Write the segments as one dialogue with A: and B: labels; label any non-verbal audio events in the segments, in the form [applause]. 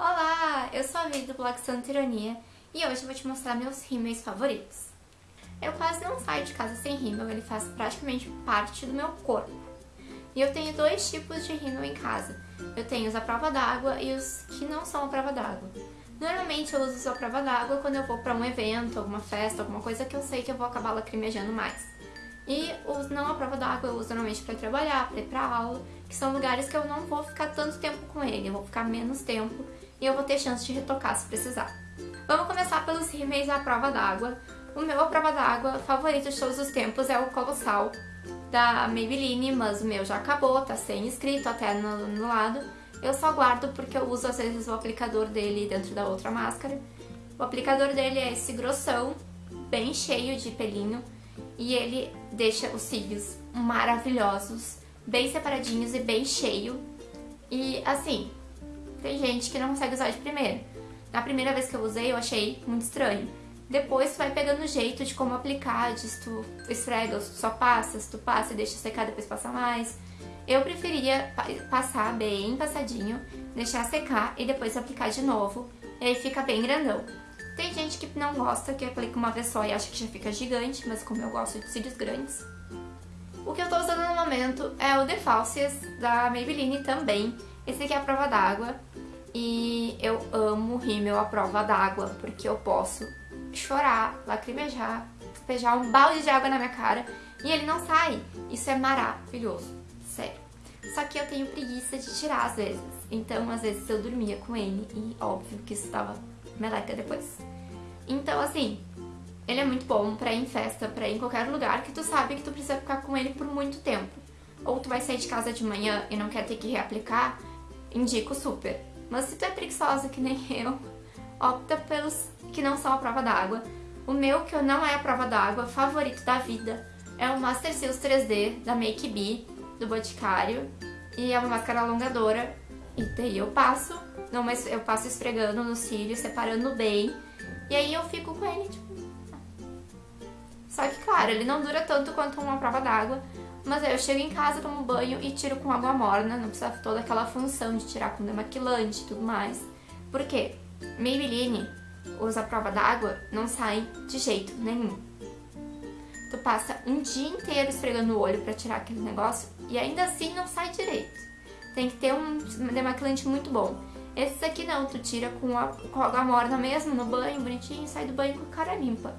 A: Olá, eu sou a Vivi do blog Santa Ironia e hoje eu vou te mostrar meus rímels favoritos. Eu quase não saio de casa sem rímel, ele faz praticamente parte do meu corpo. E eu tenho dois tipos de rímel em casa. Eu tenho os à prova d'água e os que não são à prova d'água. Normalmente eu uso os à prova d'água quando eu vou pra um evento, alguma festa, alguma coisa que eu sei que eu vou acabar lacrimejando mais. E os não à prova d'água eu uso normalmente para trabalhar, para ir pra aula, que são lugares que eu não vou ficar tanto tempo com ele, eu vou ficar menos tempo e eu vou ter chance de retocar se precisar. Vamos começar pelos rímels à prova d'água. O meu à prova d'água favorito de todos os tempos é o Colossal da Maybelline, mas o meu já acabou, tá sem escrito até no, no lado. Eu só guardo porque eu uso às vezes o aplicador dele dentro da outra máscara. O aplicador dele é esse grossão, bem cheio de pelinho, e ele deixa os cílios maravilhosos, bem separadinhos e bem cheio. E assim, tem gente que não consegue usar de primeira. Na primeira vez que eu usei, eu achei muito estranho. Depois tu vai pegando o jeito de como aplicar, de se tu esfrega, se tu só passa, se tu passa e deixa secar, depois passa mais. Eu preferia passar bem passadinho, deixar secar e depois aplicar de novo. E aí fica bem grandão. Tem gente que não gosta, que aplica uma vez só e acha que já fica gigante, mas como eu gosto de cílios grandes. O que eu tô usando no momento é o The Falsies da Maybelline também. Esse aqui é a prova d'água. E eu amo rímel à prova d'água, porque eu posso chorar, lacrimejar, despejar um balde de água na minha cara e ele não sai. Isso é maravilhoso, sério. Só que eu tenho preguiça de tirar às vezes, então às vezes eu dormia com ele e óbvio que isso tava meleca depois. Então assim, ele é muito bom pra ir em festa, pra ir em qualquer lugar que tu sabe que tu precisa ficar com ele por muito tempo. Ou tu vai sair de casa de manhã e não quer ter que reaplicar, indico super. Mas se tu é preguiçosa que nem [laughs] eu, opta pelos que não são a prova d'água. O meu, que não é a prova d'água, favorito da vida, é o Master Seals 3D da Make Be, do Boticário. E é uma máscara alongadora. E daí eu passo, não, mas eu passo esfregando no cílio, separando bem. E aí eu fico com ele, tipo... Só que, claro, ele não dura tanto quanto uma prova d'água, mas aí eu chego em casa, tomo banho e tiro com água morna, não precisa toda aquela função de tirar com demaquilante e tudo mais. Por quê? Maybelline, usa prova d'água, não sai de jeito nenhum. Tu passa um dia inteiro esfregando o olho pra tirar aquele negócio e ainda assim não sai direito. Tem que ter um demaquilante muito bom. Esses aqui não, tu tira com, a, com água morna mesmo, no banho, bonitinho, sai do banho com a cara limpa.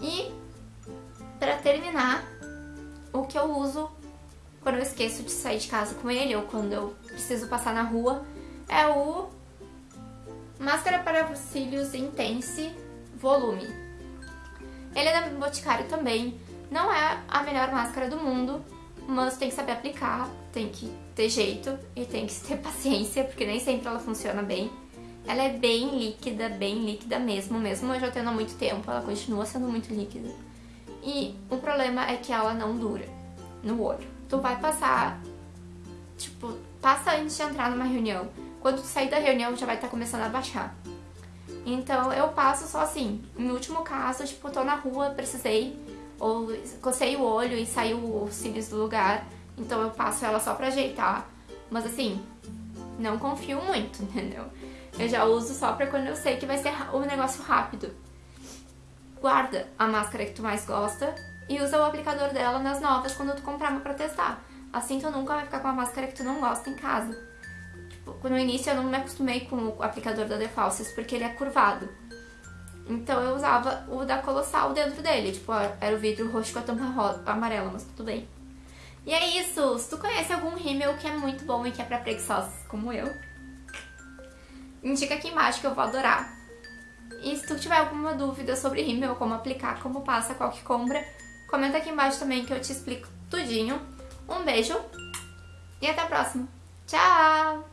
A: E, pra terminar, o que eu uso quando eu esqueço de sair de casa com ele ou quando eu preciso passar na rua é o Máscara para Cílios Intense Volume. Ele é da Boticário também, não é a melhor máscara do mundo, mas tem que saber aplicar, tem que ter jeito e tem que [laughs] ter paciência, porque nem sempre ela funciona bem. Ela é bem líquida, bem líquida mesmo, mesmo eu já tendo há muito tempo, ela continua sendo muito líquida. E o problema é que ela não dura no olho. Tu vai passar, tipo, passa antes de entrar numa reunião. Quando tu sair da reunião já vai estar tá começando a baixar. Então eu passo só assim, em último caso, tipo, tô na rua, precisei, ou cocei o olho e saiu os cílios do lugar, então eu passo ela só pra ajeitar. Mas assim, não confio muito, [laughs] entendeu? Eu já uso só pra quando eu sei que vai ser um negócio rápido guarda a máscara que tu mais gosta e usa o aplicador dela nas novas quando tu comprar uma pra testar. Assim tu nunca vai ficar com a máscara que tu não gosta em casa. Tipo, no início eu não me acostumei com o aplicador da The Falsies porque ele é curvado. Então eu usava o da Colossal dentro dele, tipo, era o vidro roxo com a tampa amarela, mas tudo bem. E é isso, se tu conhece algum rímel que é muito bom e que é pra preguiçosos como eu, indica aqui embaixo que eu vou adorar. E se tu tiver alguma dúvida sobre rímel, como aplicar, como passa, qual que compra, comenta aqui embaixo também que eu te explico tudinho. Um beijo e até a próxima. Tchau!